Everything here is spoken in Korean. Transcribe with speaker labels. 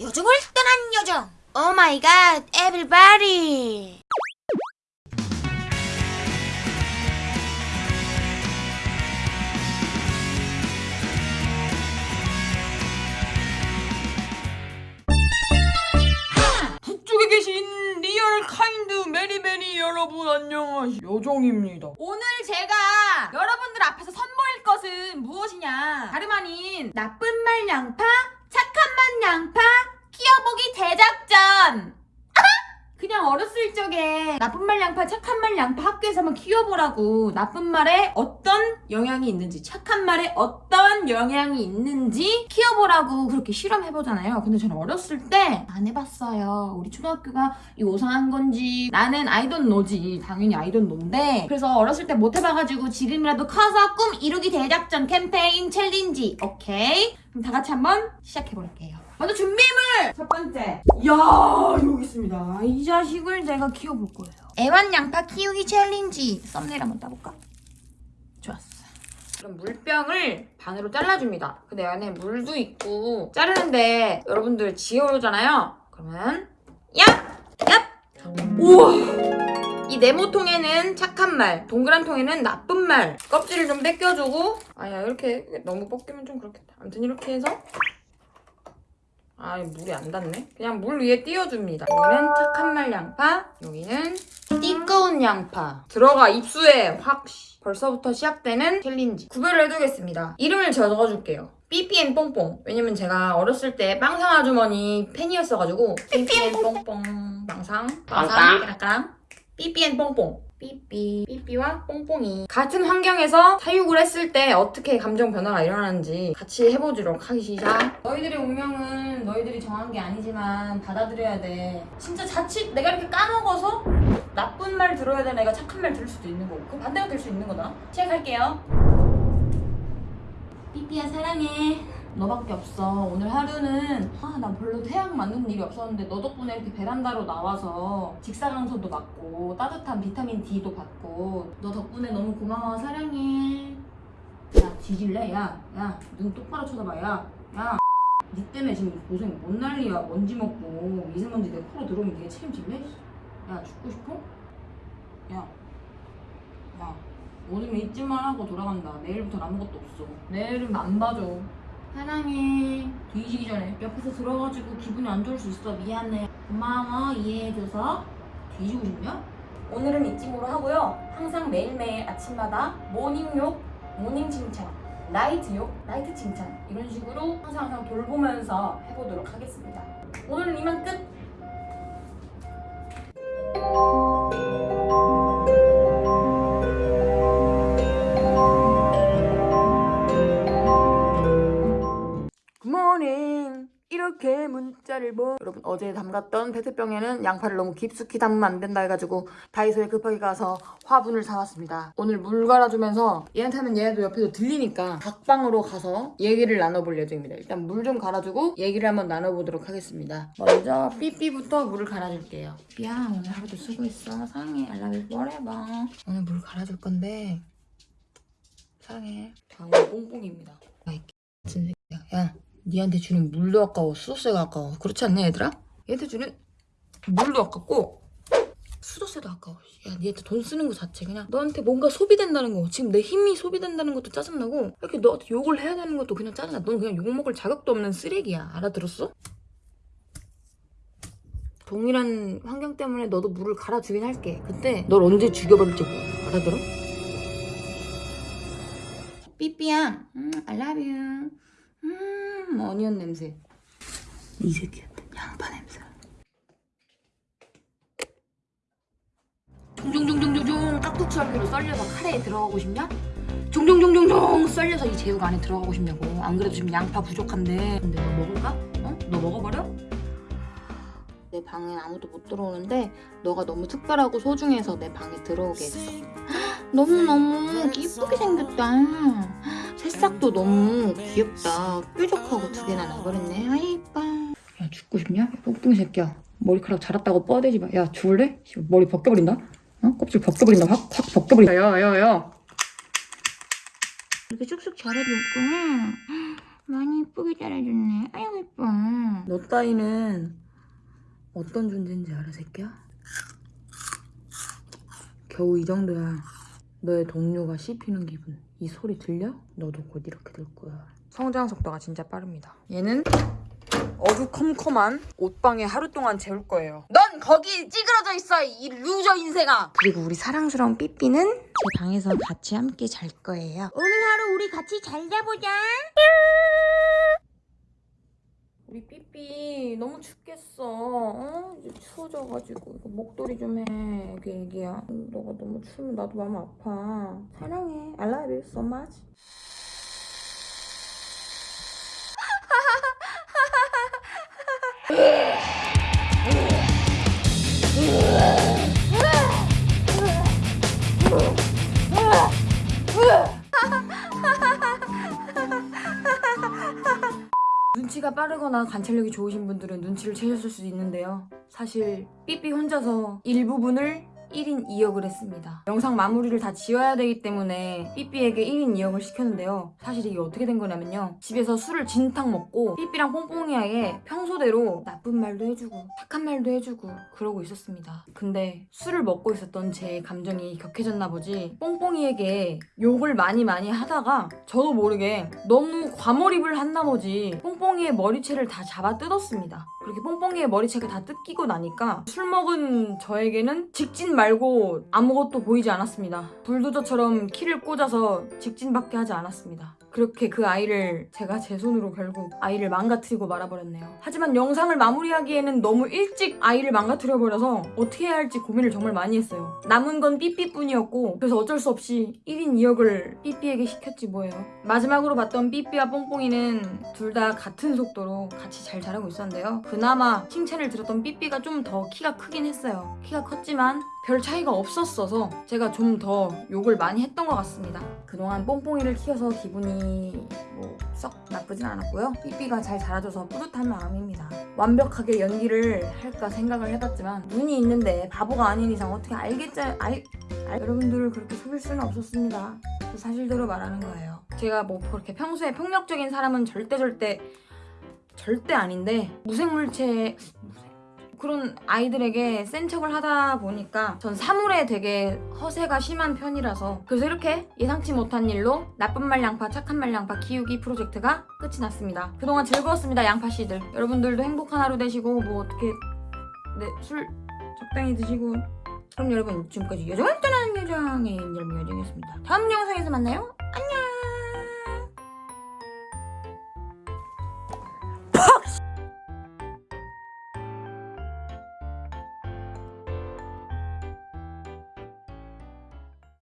Speaker 1: 요정을 떠난 요정. Oh my god everybody
Speaker 2: 북쪽에 계신 real kind many many 여러분 안녕하세요. 요정입니다.
Speaker 3: 오늘 제가 여러분들 앞에서 선보일 것은 무엇이냐? 다름 아닌 나쁜 말 양파 착한 말 양파 키워보기 대작전 아하! 그냥 적에 나쁜 말 양파 착한 말 양파 학교에서 한번 키워보라고 나쁜 말에 어떤 영향이 있는지 착한 말에 어떤 영향이 있는지 키워보라고 그렇게 실험해보잖아요. 근데 저는 어렸을 때 안 해봤어요. 우리 초등학교가 이상한 건지 나는 아이돈 노지. 당연히 아이돈 노인데. 그래서 어렸을 때 못 해봐가지고 지금이라도 커서 꿈 이루기 대작전 캠페인 challenge. 오케이. 그럼 다 같이 한번 시작해볼게요 먼저 준비물 첫 번째 이야 여기 있습니다 이 자식을 제가 키워볼 거예요 애완 양파 키우기 challenge thumbnail 한번 따볼까? 좋았어 그럼 물병을 반으로 잘라줍니다. 근데 안에 물도 있고 자르는데 여러분들 지어오잖아요. 그러면 얍! 얍! 우와! 이 네모통에는 착한 말, 동그란 통에는 나쁜 말. 껍질을 좀 벗겨주고 아야 이렇게 너무 벗기면 좀 그렇겠다. 아무튼 이렇게 해서 아 물이 안 닿네. 그냥 물 위에 띄워줍니다. 여기는 착한 말 양파, 여기는 띠꺼운 양파. 들어가 입수해 확. 씨. 벌써부터 시작되는 challenge. 구별을 해두겠습니다. 이름을 적어줄게요. 삐삐 and 뽕뽕. 왜냐면 제가 어렸을 때 빵상 아주머니 팬이었어가지고 삐삐 and 뽕뽕. 빵상. 빵상. 까랑까랑. 삐삐 and 뽕뽕. 삐삐, 삐삐와 뽕뽕이 같은 환경에서 사육을 했을 때 어떻게 감정 변화가 일어나는지 같이 해보도록 하기 시작 너희들의 운명은 너희들이 정한 게 아니지만 받아들여야 돼. 진짜 자칫 내가 이렇게 까먹어서 나쁜 말 들어야 되는 애가 착한 말 들을 수도 있는 거고 그 반대가 될 수 있는 거다. 시작할게요. 삐삐야 사랑해 너밖에 없어 오늘 하루는 아나 별로 태양 맞는 일이 없었는데 너 덕분에 이렇게 베란다로 나와서 직사광선도 받고 따뜻한 비타민 D도 받고 너 덕분에 너무 고마워 사랑해 야 뒤질래? 야 야 눈 똑바로 쳐다봐 야야 니 때문에 지금 고생 뭔 난리야 먼지 먹고 미세먼지 내 코로 들어오면 니가 책임질래? 야 죽고 싶어? 야 야, 오늘은 잊지만 하고 돌아간다. 내일부터 아무것도 없어. 내일은 안 봐줘. 사랑해. 뒤지기 전에 옆에서 들어가지고 기분이 안 좋을 수 있어. 미안해. 고마워. 이해해줘서. 뒤지고 싶냐? 오늘은 잊지모로 하고요. 항상 매일매일 아침마다 morning욕, morning 칭찬, night욕, night 칭찬 이런 식으로 항상 항상 돌보면서 해보도록 하겠습니다. 오늘은 이만 끝! 문자를 보 여러분 어제 담갔던 페트병에는 양파를 너무 깊숙이 담으면 안 된다 해가지고 다이소에 급하게 가서 화분을 사왔습니다. 오늘 물 갈아주면서 얘한테 하면 얘도 옆에서 들리니까 각방으로 가서 얘기를 나눠볼 예정입니다. 일단 물 좀 갈아주고 얘기를 한번 나눠보도록 하겠습니다. 먼저 삐삐부터 물을 갈아줄게요. 삐야 오늘 하루도 수고했어. 사랑해. You forever. 오늘 물 갈아줄 건데 사랑해. 방울 뽕뽕입니다. 새끼야 야 니한테 주는 물도 아까워 수도세가 아까워. 그렇지 않냐 얘들아? 얘한테 주는 물도 아깝고 수도세도 아까워. 야 니한테 돈 쓰는 거 자체 그냥 너한테 뭔가 소비된다는 거. 지금 내 힘이 소비된다는 것도 짜증나고 이렇게 너한테 욕을 해야 되는 것도 그냥 짜증나. 넌 그냥 욕먹을 자격도 없는 쓰레기야. 알아들었어? 동일한 환경 때문에 너도 물을 갈아주긴 할게. 근데 널 언제 죽여버릴지 몰라. 알아들어? 삐삐야 음, I love you 음, 어니언 냄새. 이 새끼한테 양파 냄새. 종종종종종종 깍둑지 할배로 썰려서 카레에 들어가고 싶냐? 종종종종종 썰려서 이 제육 안에 들어가고 싶냐고. 안 그래도 지금 양파 부족한데. 근데 너 먹을까? 어? 너 먹어버려? 내 방엔 아무도 못 들어오는데 너가 너무 특별하고 소중해서 내 방에 들어오게 했어. 너무너무 이쁘게 생겼다. 새싹도 너무 귀엽다. 뾰족하고 두 개나 나버렸네. 아이 이뻐. 야 죽고 싶냐? 뽕뽕이 새끼야. 머리카락 자랐다고 뻐대지 마. 야 죽을래? 씨, 머리 벗겨버린다. 어? 껍질 벗겨버린다. 확, 확 벗겨버린다. 야, 야, 야. 이렇게 쑥쑥 자라줬구나.
Speaker 1: 많이 이쁘게 잘해줬네. 아유 이뻐.
Speaker 2: 너 따위는 어떤 존재인지 알아 새끼야? 겨우 이 정도야 너의 동료가 씹히는 기분. 이 소리 들려? 너도 곧 이렇게 될 거야. 성장 속도가 진짜 빠릅니다. 얘는 어두컴컴한 옷방에 하루 동안 재울 거예요. 넌 거기 찌그러져 있어 이 loser 인생아! 그리고 우리 사랑스러운 삐삐는 제 방에서 같이 함께 잘 거예요.
Speaker 1: 오늘 하루 우리 같이 잘 자보자.
Speaker 2: 우리 삐삐 너무 춥겠어. 어? 이제 추워져가지고 이거 목도리 좀 해. 애기 애기야. 너가 너무 추우면 나도 마음 아파. 사랑해. I love you so much. 빠르거나 관찰력이 좋으신 분들은 눈치를 채셨을 수도 있는데요. 사실 삐삐 혼자서 일부분을 1인 2역을 했습니다. 영상 마무리를 다 지어야 되기 때문에 삐삐에게 1인 2역을 시켰는데요. 사실 이게 어떻게 된 거냐면요. 집에서 술을 진탕 먹고 삐삐랑 뽕뽕이에게 평소대로 나쁜 말도 해주고 착한 말도 해주고 그러고 있었습니다. 근데 술을 먹고 있었던 제 감정이 격해졌나 보지 뽕뽕이에게 욕을 많이 많이 하다가 저도 모르게 너무 과몰입을 한 나머지 뽕뽕이의 머리채를 다 잡아 뜯었습니다. 그렇게 뽕뽕이의 머리채가 다 뜯기고 나니까 술 먹은 저에게는 직진 말고 아무것도 보이지 않았습니다. 불도저처럼 키를 꽂아서 직진밖에 하지 않았습니다. 그렇게 그 아이를 제가 제 손으로 결국 아이를 망가뜨리고 말아버렸네요. 하지만 영상을 마무리하기에는 너무 일찍 아이를 망가뜨려 버려서 어떻게 해야 할지 고민을 정말 많이 했어요. 남은 건 삐삐뿐이었고 그래서 어쩔 수 없이 1인 2역을 삐삐에게 시켰지 뭐예요. 마지막으로 봤던 삐삐와 뽕뽕이는 둘 다 같은 속도로 같이 잘 자라고 있었는데요. 그나마 칭찬을 들었던 삐삐가 좀 더 키가 크긴 했어요. 키가 컸지만 별 차이가 없었어서 제가 좀 더 욕을 많이 했던 것 같습니다. 그동안 뽕뽕이를 키워서 기분이 뭐 썩 나쁘진 않았고요. 삐삐가 잘 자라줘서 뿌듯한 마음입니다. 완벽하게 연기를 할까 생각을 해봤지만 눈이 있는데 바보가 아닌 이상 어떻게 알겠지? 알, 알... 여러분들을 그렇게 속일 수는 없었습니다. 그 사실대로 말하는 거예요. 제가 뭐 그렇게 평소에 폭력적인 사람은 절대 절대 절대 아닌데 무생물체 무생- 그런 아이들에게 센 척을 하다 보니까 전 사물에 되게 허세가 심한 편이라서 그래서 이렇게 예상치 못한 일로 나쁜 말 양파 착한 말 양파 키우기 프로젝트가 끝이 났습니다. 그동안 즐거웠습니다 양파 씨들. 여러분들도 행복한 하루 되시고 뭐 어떻게 네 술 적당히 드시고. 그럼 여러분 지금까지 여정을 떠나는 여정의 인절미 여정이었습니다. 다음 영상에서 만나요. 안녕